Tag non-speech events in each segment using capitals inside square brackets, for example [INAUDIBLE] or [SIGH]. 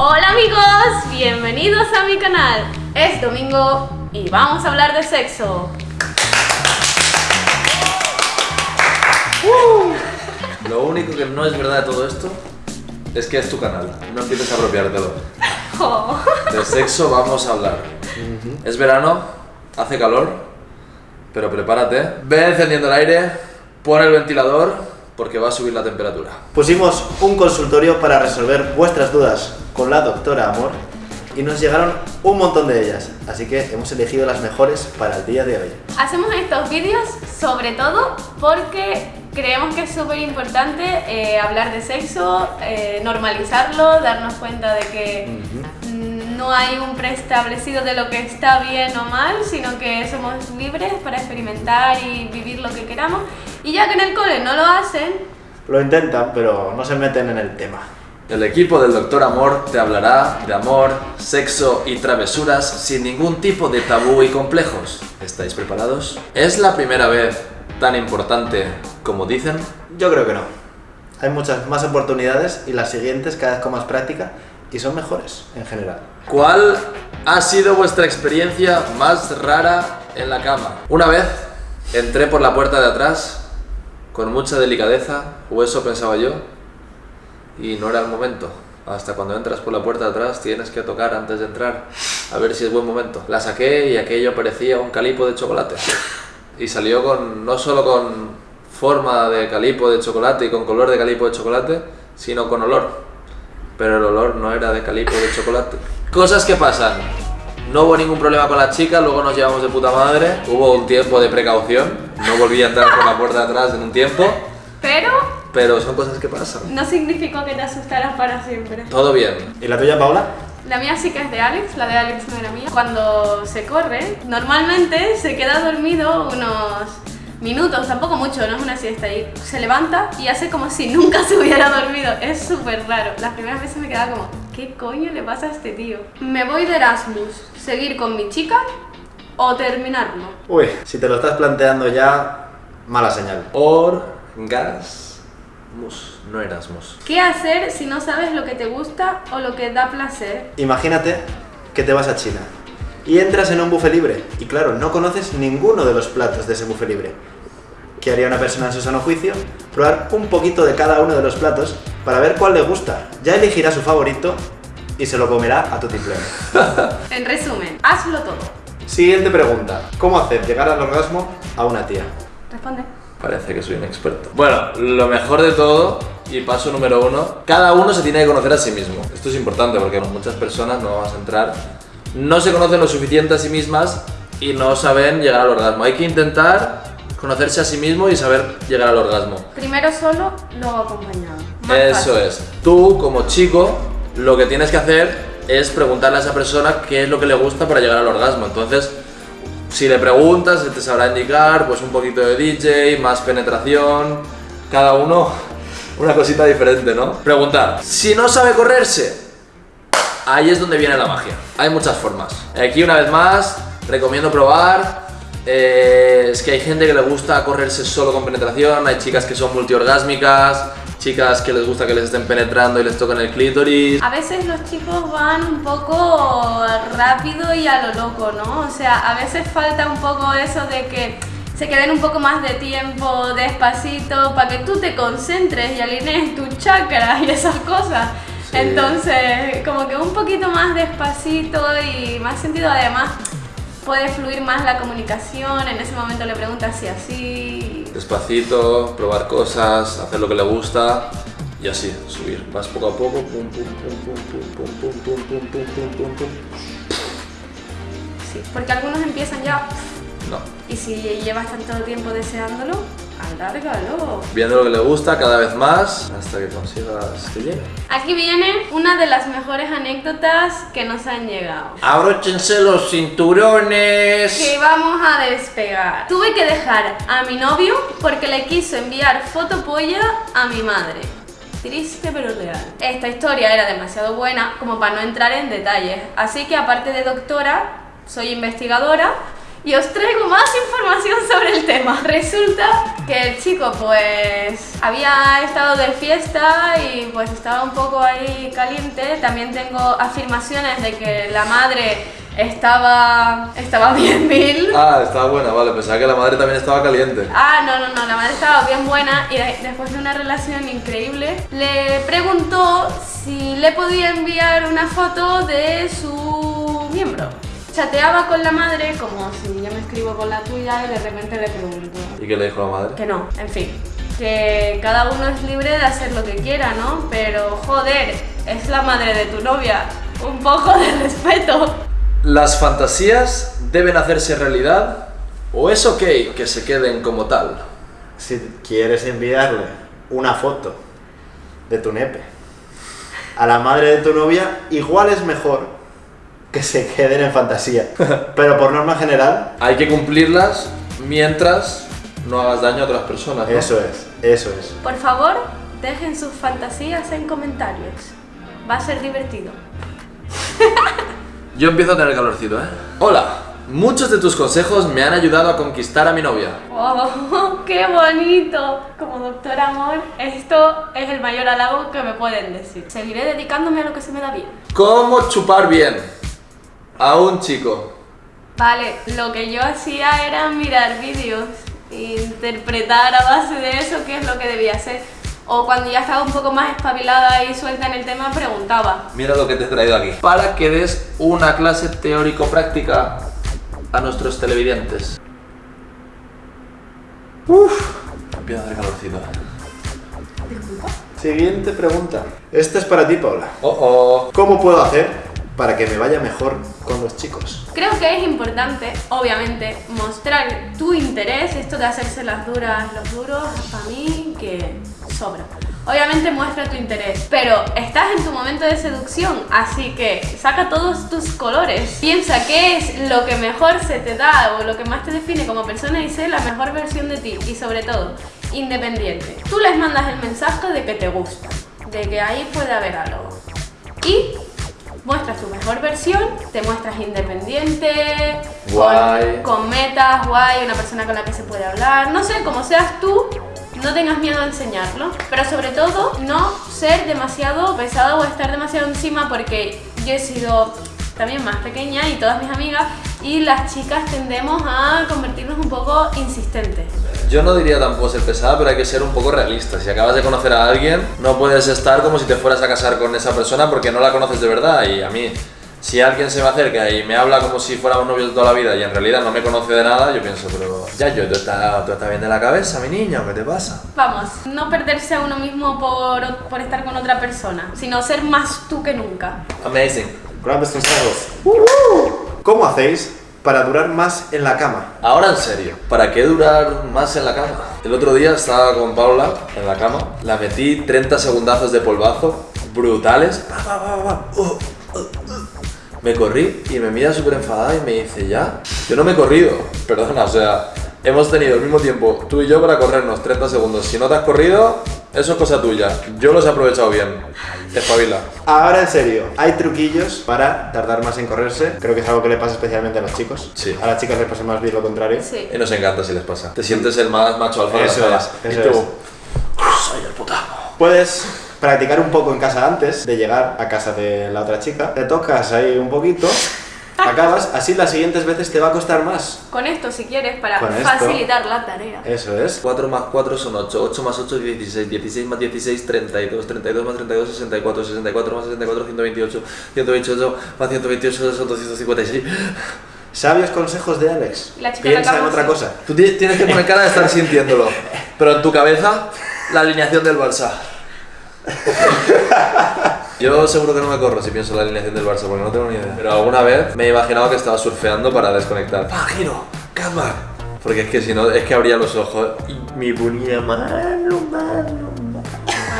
Hola amigos, bienvenidos a mi canal. Es domingo y vamos a hablar de sexo. Lo único que no es verdad de todo esto es que es tu canal. No empieces a apropiártelo. [LAUGHS] Oh. De sexo vamos a hablar. Es verano, hace calor, pero prepárate. Ve encendiendo el aire, pon el ventilador porque va a subir la temperatura. Pusimos un consultorio para resolver vuestras dudas con la doctora Amor y nos llegaron un montón de ellas, así que hemos elegido las mejores para el día de hoy. Hacemos estos vídeos sobre todo porque creemos que es súper importante eh, hablar de sexo, eh, normalizarlo, darnos cuenta de que mm, no hay un preestablecido de lo que está bien o mal, sino que somos libres para experimentar y vivir lo que queramos. Y ya que en el cole no lo hacen, Lo intentan, pero no se meten en el tema. El equipo del Doctor Amor te hablará de amor, sexo y travesuras sin ningún tipo de tabú y complejos. ¿Estáis preparados? ¿Es la primera vez tan importante como dicen? Yo creo que no. Hay muchas más oportunidades y las siguientes cada vez con más práctica y son mejores en general. ¿Cuál ha sido vuestra experiencia más rara en la cama? Una vez entré por la puerta de atrás con mucha delicadeza, o eso pensaba yo, y no era el momento. Hasta cuando entras por la puerta de atrás tienes que tocar antes de entrar, a ver si es buen momento. La saqué y aquello parecía un calipo de chocolate. Y salió con, no solo con forma de calipo de chocolate y con color de calipo de chocolate, sino con olor. Pero el olor no era de calipo de chocolate. Cosas que pasan. No hubo ningún problema con la chica, luego nos llevamos de puta madre. Hubo un tiempo de precaución. No volví a entrar por la puerta de atrás en un tiempo. pero Pero son cosas que pasan. no significó que te asustaras para siempre. Todo bien. ¿Y la tuya, Paula? La mía sí que es de Alex, la de Alex no era mía. Cuando se corre, normalmente se queda dormido unos minutos, tampoco mucho, no es una siesta. Y se levanta y hace como si [LAUGHS] nunca se hubiera dormido. Es súper raro. Las primeras veces me quedaba como, ¿qué coño le pasa a este tío? ¿Me voy de Erasmus? ¿Seguir con mi chica? ¿O terminarlo? Uy, si te lo estás planteando ya, mala señal. Orgasmus, no Erasmus. ¿Qué hacer si no sabes lo que te gusta o lo que da placer? Imagínate que te vas a China y entras en un buffet libre y claro, no conoces ninguno de los platos de ese buffet libre. ¿Qué haría una persona en su sano juicio? Probar un poquito de cada uno de los platos para ver cuál le gusta. Ya elegirá su favorito y se lo comerá a tu tiplén. [LAUGHS] En resumen, hazlo todo. Siguiente pregunta. ¿Cómo hacer llegar al orgasmo a una tía? Responde. Parece que soy un experto. Bueno, lo mejor de todo, y paso número uno, cada uno se tiene que conocer a sí mismo. Esto es importante porque muchas personas, no vamos a entrar, no se conocen lo suficiente a sí mismas y no saben llegar al orgasmo. Hay que intentar conocerse a sí mismo y saber llegar al orgasmo. Primero solo, luego acompañado. Más Eso fácil. es. Tú, como chico, lo que tienes que hacer es preguntarle a esa persona qué es lo que le gusta para llegar al orgasmo. Entonces, si le preguntas, él te sabrá indicar pues un poquito de DJ, más penetración, cada uno [LAUGHS] una cosita diferente, ¿no? Preguntar. Si no sabe correrse, ahí es donde viene la magia. Hay muchas formas. Aquí una vez más, recomiendo probar. Eh, es que hay gente que le gusta correrse solo con penetración, hay chicas que son multiorgásmicas, chicas que les gusta que les estén penetrando y les toquen el clítoris. A veces los chicos van un poco rápido y a lo loco, ¿no? O sea, a veces falta un poco eso de que se queden un poco más de tiempo, despacito, para que tú te concentres y alinees tu chakra y esas cosas. Sí. Entonces, como que un poquito más despacito y más sentido, además puede fluir más la comunicación, en ese momento le preguntas si así... Despacito, probar cosas, hacer lo que le gusta y así, subir. Vas poco a poco, pum, pum, pum, pum, pum, pum, pum, pum, pum, pum, pum, pum. Sí, porque algunos empiezan ya No. y si llevas tanto tiempo deseándolo, alárgalo. Viendo lo que le gusta cada vez más hasta que consigas que llegue. Aquí viene una de las mejores anécdotas que nos han llegado. Abróchense los cinturones. Que vamos a despegar. Tuve que dejar a mi novio porque le quiso enviar fotopolla a mi madre. Triste pero real. Esta historia era demasiado buena como para no entrar en detalles. Así que aparte de doctora, soy investigadora y os traigo más información sobre el tema. Resulta que el chico pues había estado de fiesta y pues estaba un poco ahí caliente. También tengo afirmaciones de que la madre estaba, estaba bien mil. Ah, estaba buena, vale. Pensaba que la madre también estaba caliente. Ah, no, no, no, la madre estaba bien buena y de- después de una relación increíble le preguntó si le podía enviar una foto de su. Chateaba con la madre como si yo me escribo con la tuya y de repente le pregunto ¿Y qué le dijo la madre? que no, en fin, que cada uno es libre de hacer lo que quiera, ¿no? Pero joder, es la madre de tu novia, un poco de respeto. ¿Las fantasías deben hacerse realidad o es ok que se queden como tal? Si quieres enviarle una foto de tu nepe a la madre de tu novia, igual es mejor que se queden en fantasía. [LAUGHS] Pero por norma general, Hay que cumplirlas mientras no hagas daño a otras personas. ¿no? eso es, eso es. Por favor, dejen sus fantasías en comentarios. Va a ser divertido. Yo empiezo a tener calorcito, ¿eh? Hola, muchos de tus consejos me han ayudado a conquistar a mi novia. ¡Oh, [LAUGHS] qué bonito! Como doctor amor, esto es el mayor halago que me pueden decir. Seguiré dedicándome a lo que se me da bien. ¿Cómo chupar bien a un chico? Vale, lo que yo hacía era mirar vídeos e interpretar a base de eso qué es lo que debía hacer. O cuando ya estaba un poco más espabilada y suelta en el tema, preguntaba. Mira lo que te he traído aquí. Para que des una clase teórico-práctica a nuestros televidentes. Uf, empieza a hacer calorcito. Siguiente pregunta. Esta es para ti, Paula. Oh, oh. ¿Cómo puedo hacer para que me vaya mejor con los chicos? Creo que es importante, obviamente, mostrar tu interés. Esto de hacerse las duras, los duros, para mí que sobra. Obviamente muestra tu interés, pero estás en tu momento de seducción, así que saca todos tus colores. Piensa qué es lo que mejor se te da o lo que más te define como persona y sé la mejor versión de ti. Y sobre todo, independiente. Tú les mandas el mensaje de que te gusta, de que ahí puede haber algo. Y muestras tu mejor versión, te muestras independiente, Guay. Con, con metas, guay, una persona con la que se puede hablar, no sé, como seas tú, no tengas miedo a enseñarlo, pero sobre todo no ser demasiado pesado o estar demasiado encima porque yo he sido también más pequeña y todas mis amigas y las chicas tendemos a convertirnos un poco insistentes. Yo no diría tampoco ser pesada, pero hay que ser un poco realista. Si acabas de conocer a alguien, no puedes estar como si te fueras a casar con esa persona porque no la conoces de verdad. Y a mí, si alguien se me acerca y me habla como si fuéramos novios de toda la vida y en realidad no me conoce de nada, yo pienso, pero ya yo, tú estás, tú estás bien de la cabeza, mi niño, ¿qué te pasa? Vamos, no perderse a uno mismo por, por estar con otra persona, sino ser más tú que nunca. Amazing. Grandes consejos. ¿Cómo hacéis para durar más en la cama? Ahora en serio, ¿para qué durar más en la cama? El otro día estaba con Paula en la cama, la metí 30 segundazos de polvazo brutales. Me corrí y me mira súper enfadada y me dice, ¿ya? Yo no me he corrido, perdona, o sea, hemos tenido el mismo tiempo tú y yo para corrernos 30 segundos. Si no te has corrido, eso es cosa tuya. Yo los he aprovechado bien. Espabila. Ahora en serio, hay truquillos para tardar más en correrse. Creo que es algo que le pasa especialmente a los chicos. Sí. A las chicas les pasa más bien lo contrario. Sí. Y nos encanta si les pasa. Te sientes el más macho alfa de Eso sala. es, Y eso tú, es. soy el puta. Puedes practicar un poco en casa antes de llegar a casa de la otra chica. Te tocas ahí un poquito, acabas, así las siguientes veces te va a costar más. Con esto, si quieres, para Con esto. facilitar la tarea. Eso es. 4 más 4 son 8, 8 más 8 16, 16 más 16 32, 32 más 32 64, 64 más 64 128, 128 más 128 son 256. Sabios consejos de Alex. La chica la Piensa en otra cosa. Tú ti- tienes que poner cara de estar [LAUGHS] sintiéndolo, pero en tu cabeza la alineación del Barça. [LAUGHS] Yo seguro que no me corro si pienso en la alineación del Barça porque no tengo ni idea. Pero alguna vez me he imaginado que estaba surfeando para desconectar. ¡Ah, giro! ¡Calma! Porque es que si no, es que abría los ojos y me ponía malo, malo.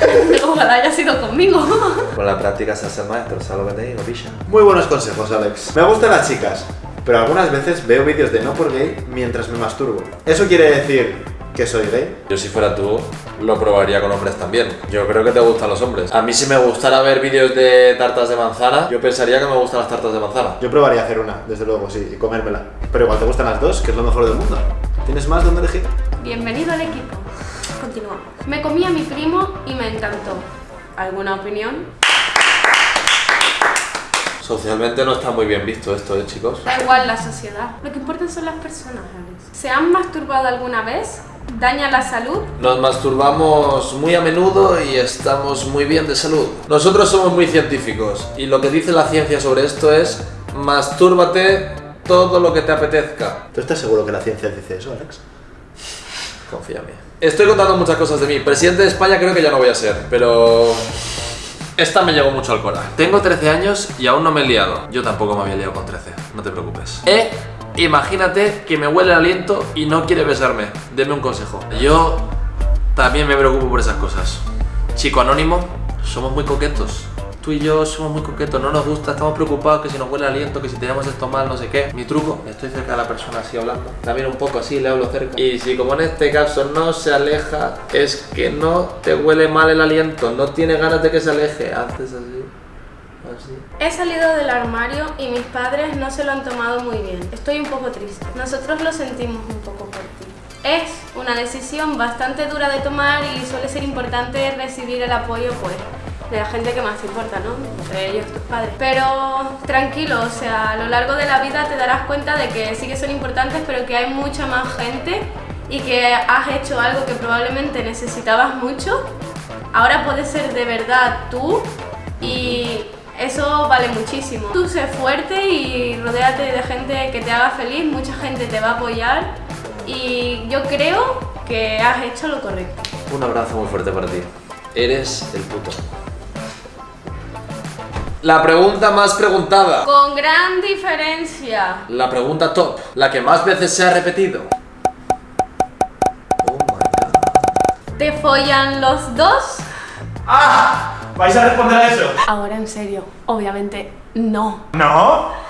[LAUGHS] Ojalá haya sido conmigo. [LAUGHS] Con la práctica se hace el maestro, ¿sabes lo que te digo, picha? Muy buenos consejos, Alex. Me gustan las chicas, pero algunas veces veo vídeos de no por gay mientras me masturbo. ¿Eso quiere decir que soy gay? Yo si fuera tú, lo probaría con hombres también. Yo creo que te gustan los hombres. A mí si me gustara ver vídeos de tartas de manzana, yo pensaría que me gustan las tartas de manzana. Yo probaría hacer una, desde luego, sí, y comérmela. Pero igual te gustan las dos, que es lo mejor del mundo. ¿Tienes más donde elegir? Bienvenido al equipo. Continuamos. Me comí a mi primo y me encantó. ¿Alguna opinión? Socialmente no está muy bien visto esto, ¿eh, chicos? Da igual la sociedad. Lo que importa son las personas, Alex. ¿Se han masturbado alguna vez? ¿Daña la salud? Nos masturbamos muy a menudo y estamos muy bien de salud. Nosotros somos muy científicos y lo que dice la ciencia sobre esto es mastúrbate todo lo que te apetezca. ¿Tú estás seguro que la ciencia dice eso, Alex? Confía en mí. Estoy contando muchas cosas de mí. Presidente de España creo que ya no voy a ser, pero... Esta me llegó mucho al corazón. Tengo 13 años y aún no me he liado. Yo tampoco me había liado con 13, no te preocupes. Eh, imagínate que me huele el aliento y no quiere besarme. Deme un consejo. Yo también me preocupo por esas cosas. Chico anónimo, somos muy coquetos. Tú y yo somos muy coquetos, no nos gusta, estamos preocupados que si nos huele el aliento, que si tenemos esto mal, no sé qué. Mi truco, estoy cerca de la persona así hablando, la miro un poco así, le hablo cerca. Y si como en este caso no se aleja, es que no te huele mal el aliento, no tiene ganas de que se aleje. Haces así, He salido del armario y mis padres no se lo han tomado muy bien. Estoy un poco triste. Nosotros lo sentimos un poco por ti. Es una decisión bastante dura de tomar y suele ser importante recibir el apoyo pues de la gente que más te importa, ¿no? Entre ellos tus padres. Pero tranquilo, o sea, a lo largo de la vida te darás cuenta de que sí que son importantes, pero que hay mucha más gente y que has hecho algo que probablemente necesitabas mucho. Ahora puedes ser de verdad tú y eso vale muchísimo. Tú sé fuerte y rodéate de gente que te haga feliz, mucha gente te va a apoyar y yo creo que has hecho lo correcto. Un abrazo muy fuerte para ti. Eres el puto. La pregunta más preguntada. Con gran diferencia. La pregunta top. La que más veces se ha repetido. Oh my god. ¿Te follan los dos? ¡Ah! ¿Vais a responder a eso? Ahora en serio, obviamente no. ¿No?